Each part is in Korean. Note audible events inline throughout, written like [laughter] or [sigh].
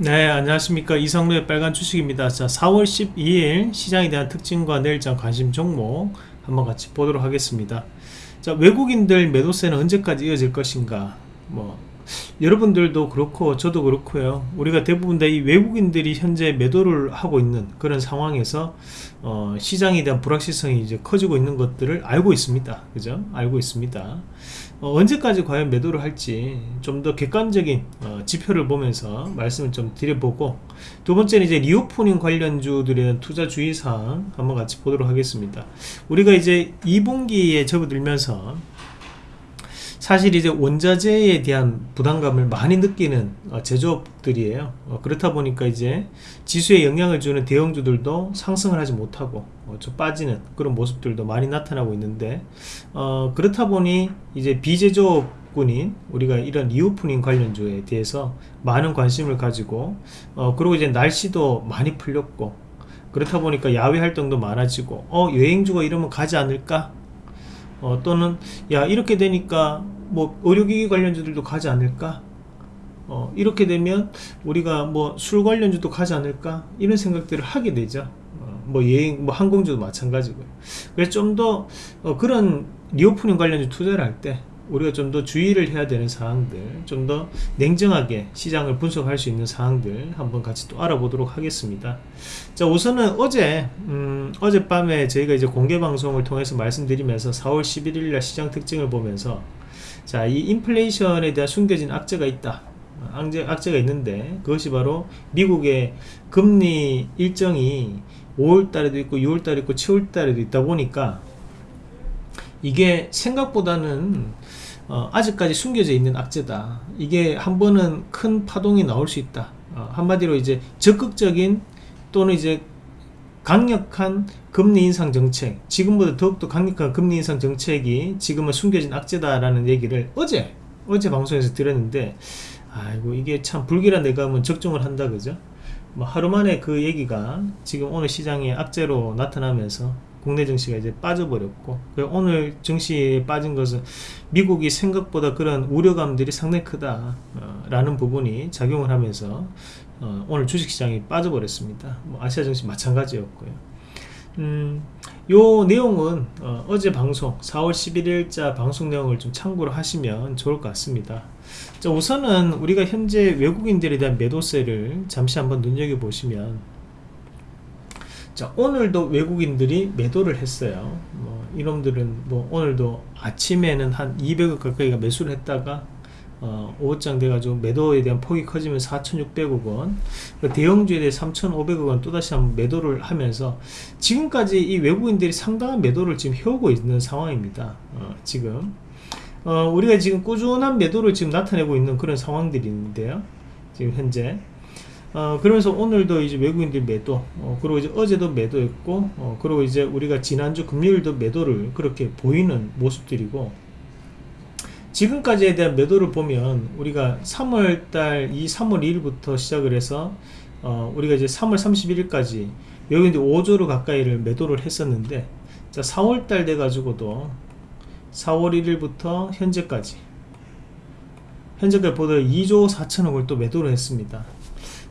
네 안녕하십니까. 이성루의 빨간 주식입니다. 자 4월 12일 시장에 대한 특징과 내일장 관심 종목 한번 같이 보도록 하겠습니다. 자 외국인들 매도세는 언제까지 이어질 것인가? 뭐 여러분들도 그렇고 저도 그렇고요. 우리가 대부분 다 이 외국인들이 현재 매도를 하고 있는 그런 상황에서 어, 시장에 대한 불확실성이 이제 커지고 있는 것들을 알고 있습니다. 그죠? 알고 있습니다 어, 언제까지 과연 매도를 할지 좀 더 객관적인 어, 지표를 보면서 말씀을 좀 드려보고 두 번째는 이제 reopening 관련주들에 대한 투자 주의사항 한번 같이 보도록 하겠습니다. 우리가 이제 2분기에 접어들면서 사실 이제 원자재에 대한 부담감을 많이 느끼는 어, 제조업들이에요. 어, 그렇다 보니까 이제 지수에 영향을 주는 대형주들도 상승을 하지 못하고 어, 좀 빠지는 그런 모습들도 많이 나타나고 있는데 어, 그렇다 보니 이제 비제조업군인 우리가 이런 reopening 관련주에 대해서 많은 관심을 가지고 어, 그리고 이제 날씨도 많이 풀렸고 그렇다 보니까 야외 활동도 많아지고 어 여행주가 이러면 가지 않을까? 어, 또는 야 이렇게 되니까 뭐 의료기기 관련주들도 가지 않을까? 어, 이렇게 되면 우리가 뭐 술 관련주도 가지 않을까? 이런 생각들을 하게 되죠. 어, 뭐 여행 뭐 항공주도 마찬가지고요. 그래서 좀더 어, 그런 reopening 관련주 투자를 할 때 우리가 좀 더 주의를 해야 되는 사항들 좀 더 냉정하게 시장을 분석할 수 있는 사항들 한번 같이 또 알아보도록 하겠습니다. 자 우선은 어제 음, 어젯밤에 저희가 이제 공개 방송을 통해서 말씀드리면서 4월 11일 날 시장 특징을 보면서 자, 이 인플레이션에 대한 숨겨진 악재가 있다. 악재, 악재가 있는데 그것이 바로 미국의 금리 일정이 5월달에도 있고 6월달에 있고 7월달에도 있다 보니까 이게 생각보다는 어, 아직까지 숨겨져 있는 악재다. 이게 한 번은 큰 파동이 나올 수 있다. 어, 한마디로 이제 적극적인 또는 이제 강력한 금리 인상 정책 지금보다 더욱더 강력한 금리 인상 정책이 지금은 숨겨진 악재다라는 얘기를 어제 어제 방송에서 들었는데 아이고 이게 참 불길한 내가 적중을 한다 그죠? 뭐 하루 만에 그 얘기가 지금 오늘 시장에 악재로 나타나면서 국내 증시가 이제 빠져버렸고 오늘 증시에 빠진 것은 미국이 생각보다 그런 우려감들이 상당히 크다 어, 라는 부분이 작용을 하면서 어, 오늘 주식시장이 빠져버렸습니다. 뭐 아시아 증시 마찬가지였고요. 음, 요 내용은 어, 제 방송 4월 11일자 방송 내용을 좀 참고를 하시면 좋을 것 같습니다. 자, 우선은 우리가 현재 외국인들에 대한 매도세를 잠시 한번 눈여겨보시면 자 오늘도 외국인들이 매도를 했어요. 뭐 이놈들은 뭐 오늘도 아침에는 한 200억 가까이가 매수를 했다가 어, 오후장 돼가지고 매도에 대한 폭이 커지면 4,600억 원그 대형주에 대해 3,500억 원 또다시 한번 매도를 하면서 지금까지 이 외국인들이 상당한 매도를 지금 해오고 있는 상황입니다. 어, 지금. 어, 우리가 지금 꾸준한 매도를 지금 나타내고 있는 그런 상황들이 있는데요. 지금 현재 어, 그러면서 오늘도 이제 외국인들 매도 어, 그리고 이제 어제도 매도했고 어, 그리고 이제 우리가 지난주 금요일도 매도를 그렇게 보이는 모습들이고 지금까지에 대한 매도를 보면 우리가 3월달 이 3월 2일부터 시작을 해서 어, 우리가 이제 3월 31일까지 여기 이제 5조를 가까이를 매도를 했었는데 자 4월달 돼 가지고도 4월 1일부터 현재까지 현재까지 보다 2조 4천억을 또 매도를 했습니다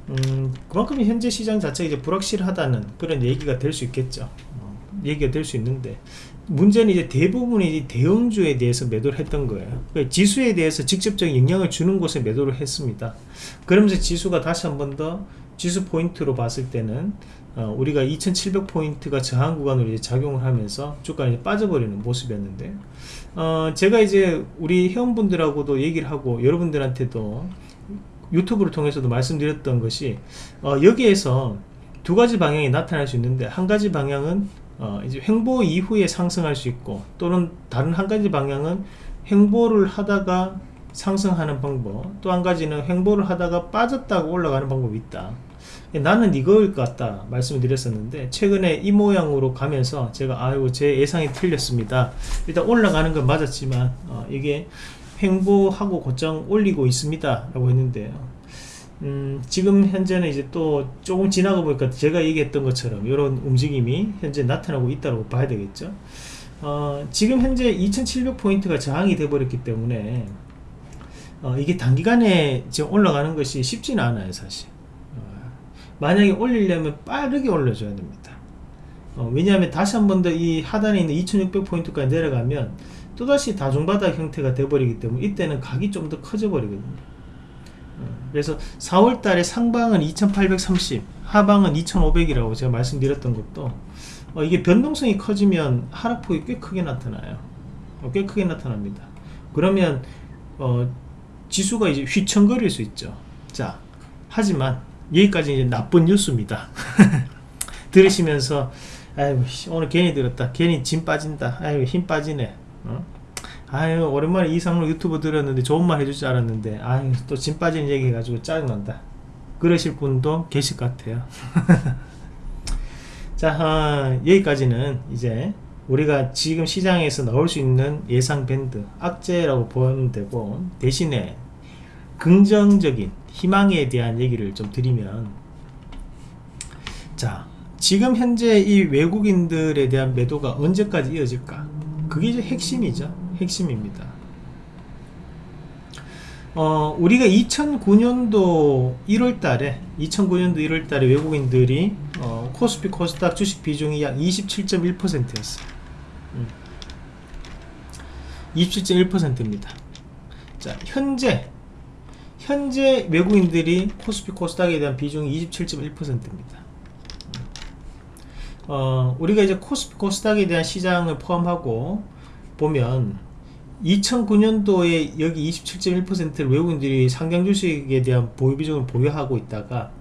음, 그만큼 현재 시장 자체가 이제 불확실하다는 그런 얘기가 될 수 있겠죠. 어, 얘기가 될 수 있는데 문제는 이제 대부분이 대형주에 대해서 매도를 했던 거예요. 그러니까 지수에 대해서 직접적인 영향을 주는 곳에 매도를 했습니다. 그러면서 지수가 다시 한 번 더 지수 포인트로 봤을 때는 어, 우리가 2700포인트가 저항 구간으로 이제 작용을 하면서 주가가 이제 빠져버리는 모습이었는데 어, 제가 이제 우리 회원분들하고도 얘기를 하고 여러분들한테도 유튜브를 통해서도 말씀드렸던 것이 어, 여기에서 두 가지 방향이 나타날 수 있는데 한 가지 방향은 어, 이제 횡보 이후에 상승할 수 있고 또는 다른 한 가지 방향은 횡보를 하다가 상승하는 방법 또 한 가지는 횡보를 하다가 빠졌다가 올라가는 방법이 있다. 나는 이거일 것 같다 말씀을 드렸었는데 최근에 이 모양으로 가면서 제가 아이고 제 예상이 틀렸습니다. 일단 올라가는 건 맞았지만 어, 이게 횡보하고 곧장 올리고 있습니다 라고 했는데요 음, 지금 현재는 이제 또 조금 지나가 보니까 제가 얘기했던 것처럼 이런 움직임이 현재 나타나고 있다고 봐야 되겠죠. 어, 지금 현재 2700포인트가 저항이 돼 버렸기 때문에 어, 이게 단기간에 지금 올라가는 것이 쉽지는 않아요 사실. 만약에 올리려면 빠르게 올려줘야 됩니다. 어, 왜냐하면 다시 한 번 더 이 하단에 있는 2600포인트까지 내려가면 또다시 다중바닥 형태가 돼버리기 때문에 이때는 각이 좀 더 커져 버리거든요. 어, 그래서 4월 달에 상방은 2830 하방은 2500이라고 제가 말씀드렸던 것도 어, 이게 변동성이 커지면 하락폭이 꽤 크게 나타나요. 어, 꽤 크게 나타납니다. 그러면 어, 지수가 이제 휘청거릴 수 있죠. 자 하지만 여기까지 이제 나쁜 뉴스입니다. [laughs] 들으시면서 아유 오늘 괜히 들었다. 괜히 짐 빠진다. 아유 힘 빠지네 어? 아유 오랜만에 이상로 유튜브 들었는데 좋은 말 해줄 줄 알았는데 아유 또짐 빠지는 얘기 해가지고 짜증난다. 그러실 분도 계실 것 같아요. [laughs] 자 어, 여기까지는 이제 우리가 지금 시장에서 나올 수 있는 예상 밴드 악재라고 보면 되고 대신에 긍정적인 희망에 대한 얘기를 좀 드리면 자 지금 현재 이 외국인들에 대한 매도가 언제까지 이어질까 그게 이제 핵심이죠 핵심입니다 어, 우리가 2009년도 1월 달에 2009년도 1월 달에 외국인들이 어, 코스피 코스닥 주식 비중이 약 27.1%였어요. 음. 27.1%입니다. 자, 현재 현재 외국인들이 코스피 코스닥에 대한 비중이 27.1%입니다. 어, 우리가 이제 코스피 코스닥에 대한 시장을 포함하고 보면 2009년도에 여기 27.1%를 외국인들이 상장 주식에 대한 보유 비중을 보유하고 있다가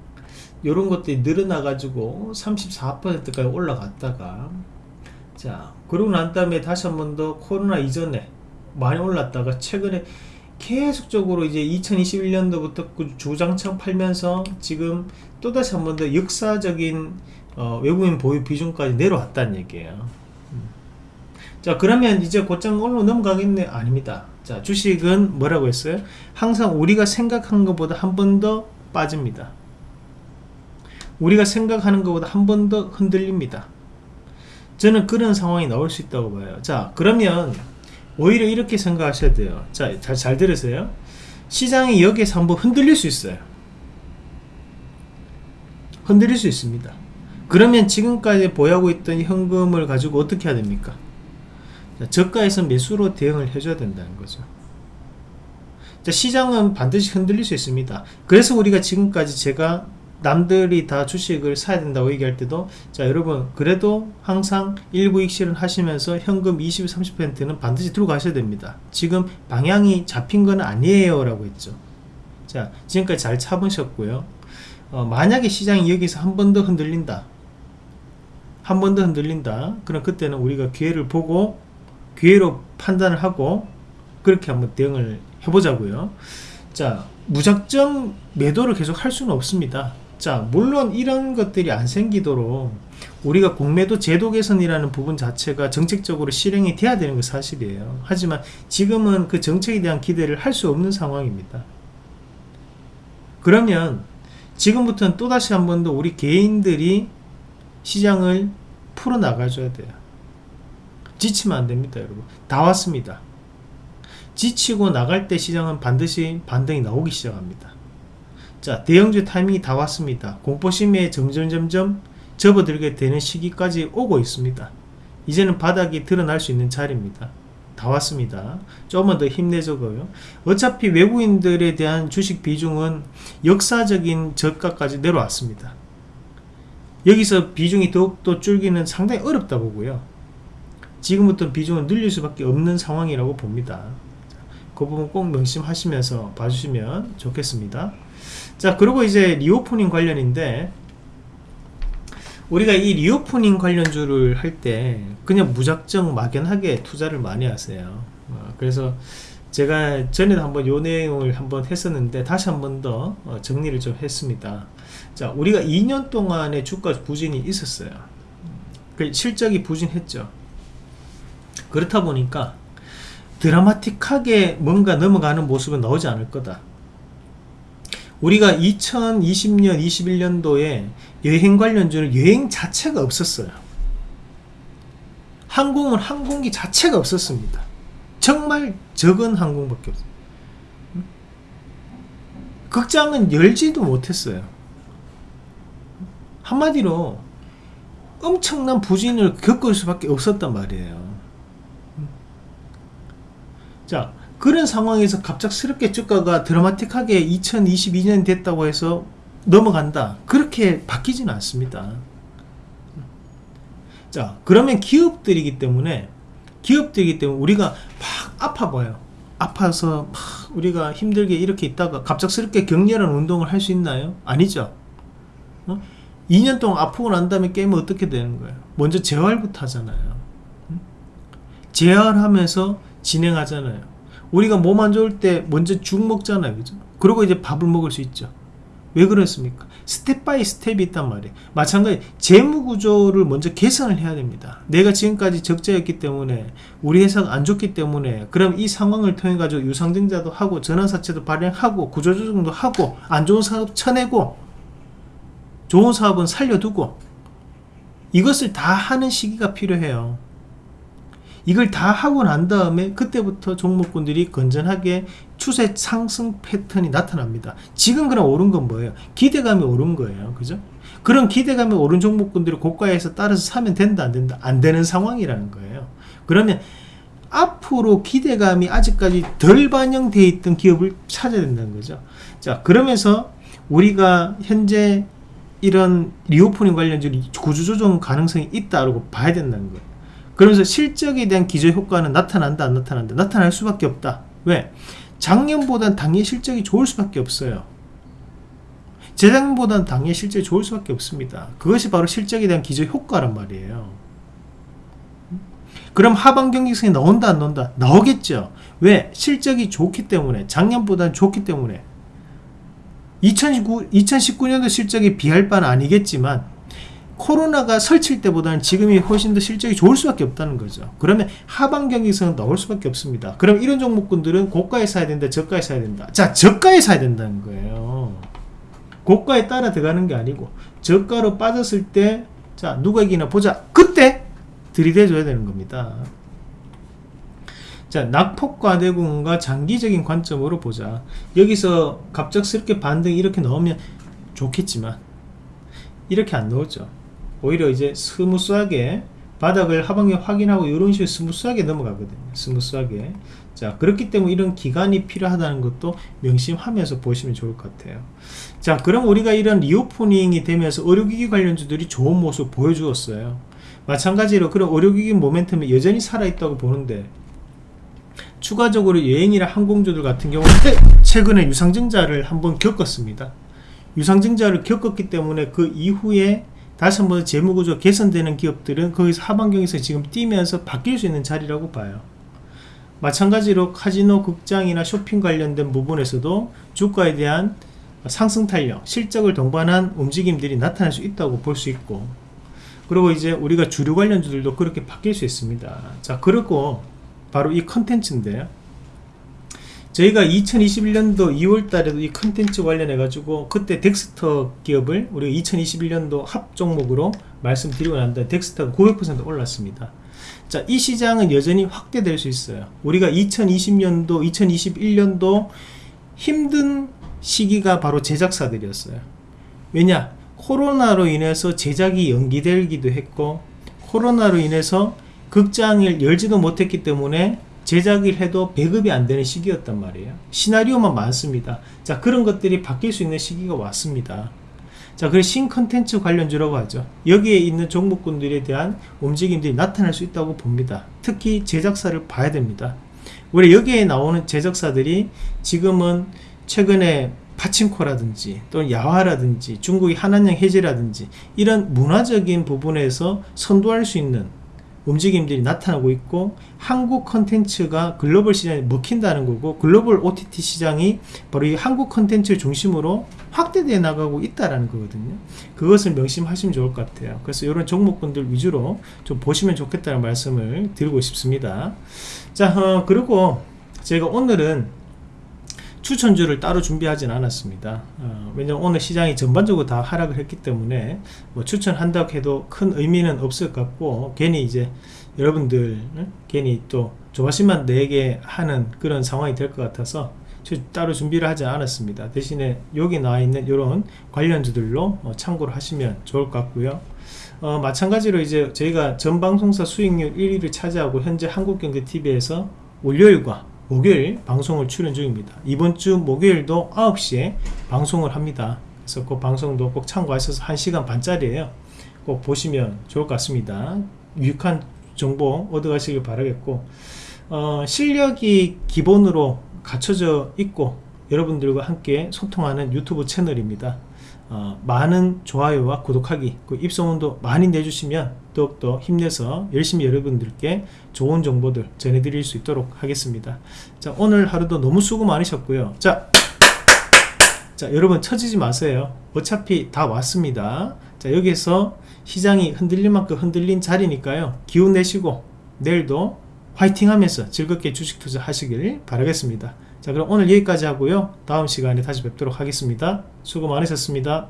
이런 것들이 늘어나 가지고 34%까지 올라갔다가 자 그러고 난 다음에 다시 한 번 더 코로나 이전에 많이 올랐다가 최근에 계속적으로 이제 2021년도부터 그 주장창 팔면서 지금 또다시 한 번 더 역사적인 어, 외국인 보유 비중까지 내려왔다는 얘기예요. 자 그러면 이제 곧장 올로 넘어가겠네. 아닙니다. 자 주식은 뭐라고 했어요? 항상 우리가 생각한 것보다 한 번 더 빠집니다. 우리가 생각하는 것보다 한 번 더 흔들립니다. 저는 그런 상황이 나올 수 있다고 봐요. 자 그러면 오히려 이렇게 생각하셔야 돼요. 자 잘 잘 들으세요. 시장이 여기에서 한번 흔들릴 수 있어요. 흔들릴 수 있습니다 그러면 지금까지 보유하고 있던 현금을 가지고 어떻게 해야 됩니까 저가에서 매수로 대응을 해줘야 된다는 거죠. 자, 시장은 반드시 흔들릴 수 있습니다. 그래서 우리가 지금까지 제가 남들이 다 주식을 사야 된다고 얘기할 때도 자 여러분 그래도 항상 일부익 실현 하시면서 현금 20, 30%는 반드시 들고 가셔야 됩니다. 지금 방향이 잡힌 건 아니에요 라고 했죠. 자 지금까지 잘 참으셨고요. 어, 만약에 시장이 여기서 한 번 더 흔들린다. 한 번 더 흔들린다. 그럼 그때는 우리가 기회를 보고 기회로 판단을 하고 그렇게 한번 대응을 해보자고요. 자 무작정 매도를 계속 할 수는 없습니다. 자 물론 이런 것들이 안 생기도록 우리가 공매도 제도 개선이라는 부분 자체가 정책적으로 실행이 돼야 되는 게 사실이에요. 하지만 지금은 그 정책에 대한 기대를 할 수 없는 상황입니다. 그러면 지금부터는 또다시 한 번 더 우리 개인들이 시장을 풀어 나가줘야 돼요. 지치면 안됩니다 여러분. 다 왔습니다. 지치고 나갈 때 시장은 반드시 반등이 나오기 시작합니다. 자 대형주 타이밍이 다 왔습니다. 공포심에 점점점점 접어들게 되는 시기까지 오고 있습니다. 이제는 바닥이 드러날 수 있는 자리입니다. 다 왔습니다. 조금만 더 힘내자고요. 어차피 외국인들에 대한 주식 비중은 역사적인 저가까지 내려왔습니다 여기서 비중이 더욱더 줄기는 상당히 어렵다 보고요 지금부터 비중을 늘릴 수밖에 없는 상황이라고 봅니다. 그 부분 꼭 명심하시면서 봐주시면 좋겠습니다. 자 그리고 이제 reopening 관련인데 우리가 이 reopening 관련주를 할 때 그냥 무작정 막연하게 투자를 많이 하세요. 어, 그래서 제가 전에도 한번 요 내용을 한번 했었는데 다시 한 번 더 어, 정리를 좀 했습니다. 자 우리가 2년 동안의 주가 부진이 있었어요. 그 실적이 부진했죠. 그렇다 보니까 드라마틱하게 뭔가 넘어가는 모습은 나오지 않을 거다. 우리가 2020년 21년도에 여행 관련주는 여행 자체가 없었어요. 항공은 항공기 자체가 없었습니다. 정말 적은 항공밖에 없어요. 극장은 열지도 못했어요 한마디로 엄청난 부진을 겪을 수밖에 없었단 말이에요. 자, 그런 상황에서 갑작스럽게 주가가 드라마틱하게 2022년 됐다고 해서 넘어간다. 그렇게 바뀌지는 않습니다. 자, 그러면 기업들이기 때문에 기업들이기 때문에 우리가 막 아파 보여. 아파서 막 우리가 힘들게 이렇게 있다가 갑작스럽게 격렬한 운동을 할 수 있나요? 아니죠. 어? 2년 동안 아프고 난 다음에 깨면 어떻게 되는 거예요? 먼저 재활부터 하잖아요. 응? 재활하면서 진행하잖아요. 우리가 몸 안 좋을 때 먼저 죽 먹잖아요. 그죠? 그리고 이제 밥을 먹을 수 있죠. 왜 그렇습니까? step by step이 있단 말이에요. 마찬가지 재무 구조를 먼저 개선을 해야 됩니다. 내가 지금까지 적자였기 때문에 우리 회사가 안 좋기 때문에 그럼 이 상황을 통해 가지고 유상증자도 하고 전환사채도 발행하고 구조조정도 하고 안 좋은 사업 쳐내고 좋은 사업은 살려두고 이것을 다 하는 시기가 필요해요. 이걸 다 하고 난 다음에 그때부터 종목군들이 건전하게 추세 상승 패턴이 나타납니다. 지금 그럼 오른 건 뭐예요? 기대감이 오른 거예요. 그죠? 그런 기대감이 오른 종목군들이 고가에서 따라서 사면 된다 안 된다 안 되는 상황이라는 거예요. 그러면 앞으로 기대감이 아직까지 덜 반영되어 있던 기업을 찾아야 된다는 거죠. 자 그러면서 우리가 현재 이런 reopening 관련주로 구조조정 가능성이 있다고 봐야 된다는 거예요. 그러면서 실적에 대한 기저효과는 나타난다 안 나타난다 나타날 수밖에 없다 왜? 작년보단 당연히 실적이 좋을 수밖에 없어요 재작년보단 당연히 실적이 좋을 수밖에 없습니다 그것이 바로 실적에 대한 기저효과란 말이에요 그럼 하반 경직성이 나온다 안 나온다? 나오겠죠 왜? 실적이 좋기 때문에 작년보다는 좋기 때문에 2019, 2019년도 실적이 비할 바는 아니겠지만 코로나가 설칠 때보다는 지금이 훨씬 더 실적이 좋을 수밖에 없다는 거죠. 그러면 하반 경기성은 나올 수밖에 없습니다. 그럼 이런 종목군들은 고가에 사야 된다, 저가에 사야 된다. 자, 저가에 사야 된다는 거예요. 고가에 따라 들어가는 게 아니고 저가로 빠졌을 때 자, 누가 이기나 보자. 그때 들이대줘야 되는 겁니다. 자, 낙폭과대군과 장기적인 관점으로 보자. 여기서 갑작스럽게 반등이 이렇게 나오면 좋겠지만 이렇게 안 나오죠. 오히려 이제 smooth하게 바닥을 하방에 확인하고 이런 식으로 smooth하게 넘어가거든요. smooth하게. 자, 그렇기 때문에 이런 기간이 필요하다는 것도 명심하면서 보시면 좋을 것 같아요. 자, 그럼 우리가 이런 리오프닝이 되면서 의료기기 관련주들이 좋은 모습 보여주었어요. 마찬가지로 그런 의료기기 모멘텀이 여전히 살아있다고 보는데 추가적으로 여행이나 항공주들 같은 경우는 최근에 유상증자를 한번 겪었습니다. 유상증자를 겪었기 때문에 그 이후에 다시 한번 재무구조 개선되는 기업들은 거기서 하반경에서 지금 뛰면서 바뀔 수 있는 자리라고 봐요. 마찬가지로 카지노 극장이나 쇼핑 관련된 부분에서도 주가에 대한 상승 탄력, 실적을 동반한 움직임들이 나타날 수 있다고 볼 수 있고 그리고 이제 우리가 주류 관련주들도 그렇게 바뀔 수 있습니다. 자, 그리고 바로 이 컨텐츠인데요. 저희가 2021년도 2월 달에도 이 컨텐츠 관련해 가지고 그때 덱스터 기업을 우리가 2021년도 합 종목으로 말씀드리고 난 다음에 덱스터가 900% 올랐습니다 자, 이 시장은 여전히 확대될 수 있어요. 우리가 2020년도, 2021년도 힘든 시기가 바로 제작사들이었어요. 왜냐? 코로나로 인해서 제작이 연기되기도 했고, 코로나로 인해서 극장을 열지도 못했기 때문에 제작을 해도 배급이 안 되는 시기였단 말이에요. 시나리오만 많습니다. 자, 그런 것들이 바뀔 수 있는 시기가 왔습니다. 자, 그래서 신컨텐츠 관련주라고 하죠. 여기에 있는 종목군들에 대한 움직임들이 나타날 수 있다고 봅니다. 특히 제작사를 봐야 됩니다. 우리 여기에 나오는 제작사들이 지금은 최근에 파친코라든지 또는 야화라든지 중국의 한한령 해제라든지 이런 문화적인 부분에서 선도할 수 있는 움직임들이 나타나고 있고 한국 컨텐츠가 글로벌 시장에 먹힌다는 거고 글로벌 OTT 시장이 바로 이 한국 컨텐츠 중심으로 확대되어 나가고 있다라는 거거든요. 그것을 명심하시면 좋을 것 같아요. 그래서 이런 종목군들 위주로 좀 보시면 좋겠다는 말씀을 드리고 싶습니다. 자 어, 그리고 제가 오늘은 추천주를 따로 준비하진 않았습니다. 어, 왜냐면 오늘 시장이 전반적으로 다 하락을 했기 때문에 뭐 추천한다고 해도 큰 의미는 없을 것 같고 괜히 이제 여러분들 괜히 또 조바심만 내게 하는 그런 상황이 될 것 같아서 저 따로 준비를 하지 않았습니다. 대신에 여기 나와 있는 이런 관련주들로 어, 참고를 하시면 좋을 것 같고요. 어, 마찬가지로 이제 저희가 전 방송사 수익률 1위를 차지하고 현재 한국경제TV에서 월요일과 목요일 방송을 출연 중입니다. 이번 주 목요일도 9시에 방송을 합니다. 그래서 그 방송도 꼭 참고하셔서 1시간 반짜리에요. 꼭 보시면 좋을 것 같습니다. 유익한 정보 얻어 가시길 바라겠고 어, 실력이 기본으로 갖춰져 있고 여러분들과 함께 소통하는 유튜브 채널입니다 어, 많은 좋아요와 구독하기 그 입소문도 많이 내주시면 더욱더 힘내서 열심히 여러분들께 좋은 정보들 전해드릴 수 있도록 하겠습니다. 자 오늘 하루도 너무 수고 많으셨고요. 자, 자 여러분 처지지 마세요. 어차피 다 왔습니다. 자 여기서 시장이 흔들릴 만큼 흔들린 자리니까요. 기운 내시고 내일도 화이팅 하면서 즐겁게 주식 투자 하시길 바라겠습니다 자 그럼 오늘 여기까지 하고요. 다음 시간에 다시 뵙도록 하겠습니다. 수고 많으셨습니다